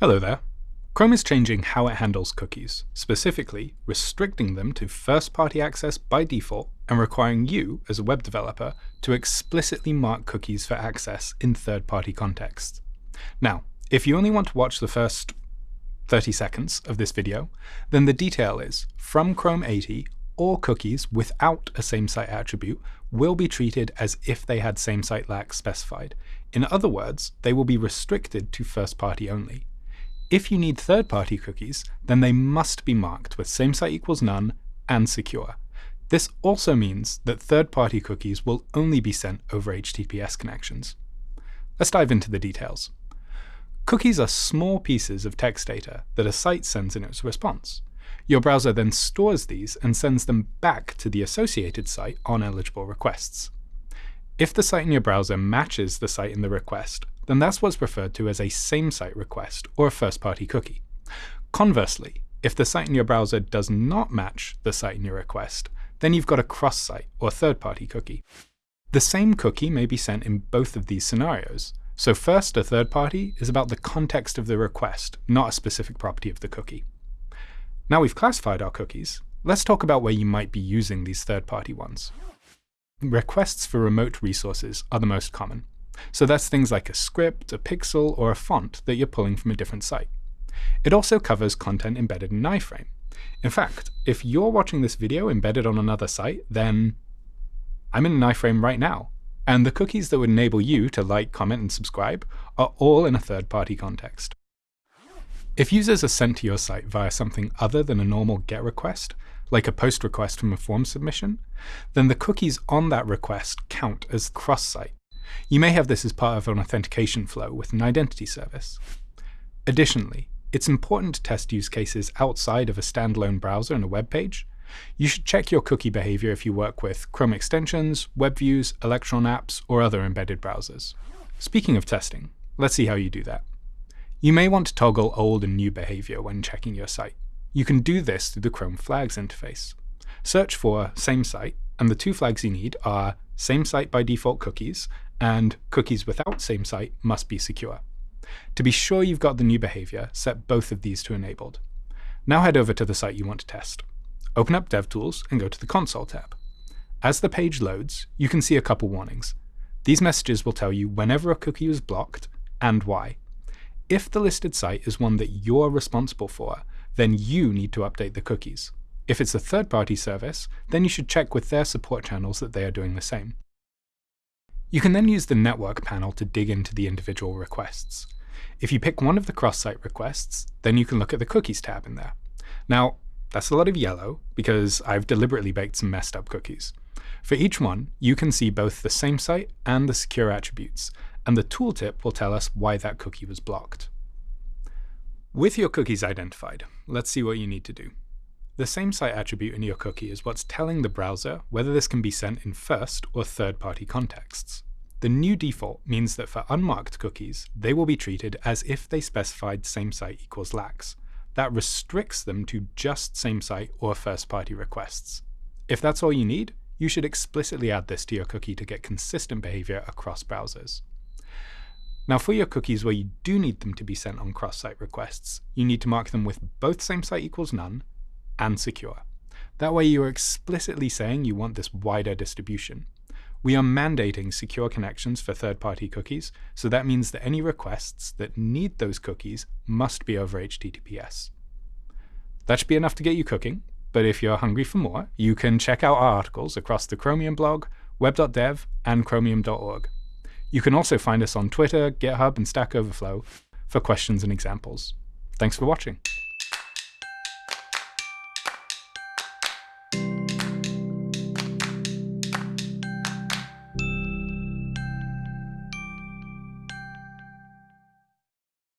Hello there. Chrome is changing how it handles cookies, specifically restricting them to first-party access by default and requiring you, as a web developer, to explicitly mark cookies for access in third-party contexts. Now, if you only want to watch the first 30 seconds of this video, then the detail is, from Chrome 80, all cookies without a same-site attribute will be treated as if they had same-site lax specified. In other words, they will be restricted to first-party only. If you need third-party cookies, then they must be marked with same-site equals none and secure. This also means that third-party cookies will only be sent over HTTPS connections. Let's dive into the details. Cookies are small pieces of text data that a site sends in its response. Your browser then stores these and sends them back to the associated site on eligible requests. If the site in your browser matches the site in the request, then that's what's referred to as a same-site request or a first-party cookie. Conversely, if the site in your browser does not match the site in your request, then you've got a cross-site or third-party cookie. The same cookie may be sent in both of these scenarios. So first, a third party is about the context of the request, not a specific property of the cookie. Now we've classified our cookies, let's talk about where you might be using these third-party ones. Requests for remote resources are the most common. So that's things like a script, a pixel, or a font that you're pulling from a different site. It also covers content embedded in iframe. In fact, if you're watching this video embedded on another site, then I'm in an iframe right now, and the cookies that would enable you to like, comment, and subscribe are all in a third-party context. If users are sent to your site via something other than a normal GET request, like a POST request from a form submission, then the cookies on that request count as cross-site. You may have this as part of an authentication flow with an identity service. Additionally, it's important to test use cases outside of a standalone browser and a web page. You should check your cookie behavior if you work with Chrome extensions, web views, Electron apps, or other embedded browsers. Speaking of testing, let's see how you do that. You may want to toggle old and new behavior when checking your site. You can do this through the Chrome Flags interface. Search for same site, and the two flags you need are same site by default cookies and cookies without same site must be secure. To be sure you've got the new behavior, set both of these to enabled. Now head over to the site you want to test. Open up DevTools and go to the Console tab. As the page loads, you can see a couple warnings. These messages will tell you whenever a cookie is blocked and why. If the listed site is one that you're responsible for, then you need to update the cookies. If it's a third-party service, then you should check with their support channels that they are doing the same. You can then use the network panel to dig into the individual requests. If you pick one of the cross-site requests, then you can look at the cookies tab in there. Now, that's a lot of yellow because I've deliberately baked some messed up cookies. For each one, you can see both the same site and the secure attributes, and the tooltip will tell us why that cookie was blocked. With your cookies identified, let's see what you need to do. The same site attribute in your cookie is what's telling the browser whether this can be sent in first or third-party contexts. The new default means that for unmarked cookies, they will be treated as if they specified same site equals lax. That restricts them to just same site or first-party requests. If that's all you need, you should explicitly add this to your cookie to get consistent behavior across browsers. Now for your cookies where you do need them to be sent on cross-site requests, you need to mark them with both same site equals none and secure. That way you're explicitly saying you want this wider distribution. We are mandating secure connections for third-party cookies, so that means that any requests that need those cookies must be over HTTPS. That should be enough to get you cooking, but if you're hungry for more, you can check out our articles across the Chromium blog, web.dev, and chromium.org. You can also find us on Twitter, GitHub, and Stack Overflow for questions and examples. Thanks for watching.